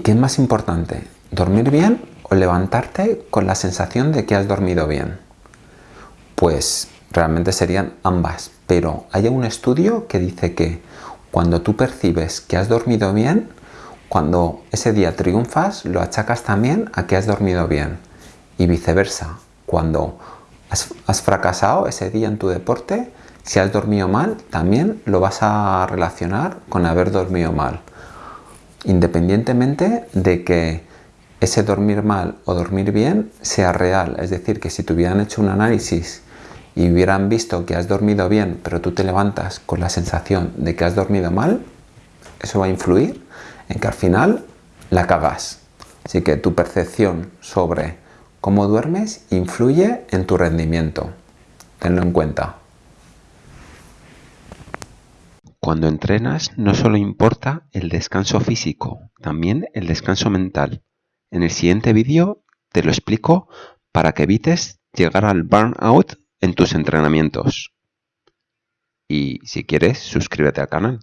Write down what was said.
¿Y qué es más importante? ¿Dormir bien o levantarte con la sensación de que has dormido bien? Pues realmente serían ambas, pero hay un estudio que dice que cuando tú percibes que has dormido bien, cuando ese día triunfas, lo achacas también a que has dormido bien. Y viceversa, cuando has, fracasado ese día en tu deporte, si has dormido mal, también lo vas a relacionar con haber dormido mal. Independientemente de que ese dormir mal o dormir bien sea real. Es decir, que si te hubieran hecho un análisis y hubieran visto que has dormido bien, pero tú te levantas con la sensación de que has dormido mal, eso va a influir en que al final la cagas. Así que tu percepción sobre cómo duermes influye en tu rendimiento. Tenlo en cuenta. Cuando entrenas no solo importa el descanso físico, también el descanso mental. En el siguiente vídeo te lo explico para que evites llegar al burnout en tus entrenamientos. Y si quieres, suscríbete al canal.